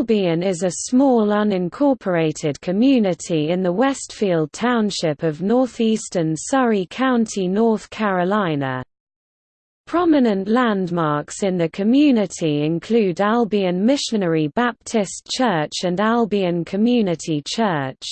Albion is a small unincorporated community in the Westfield Township of northeastern Surry County, North Carolina. Prominent landmarks in the community include Albion Missionary Baptist Church and Albion Community Church.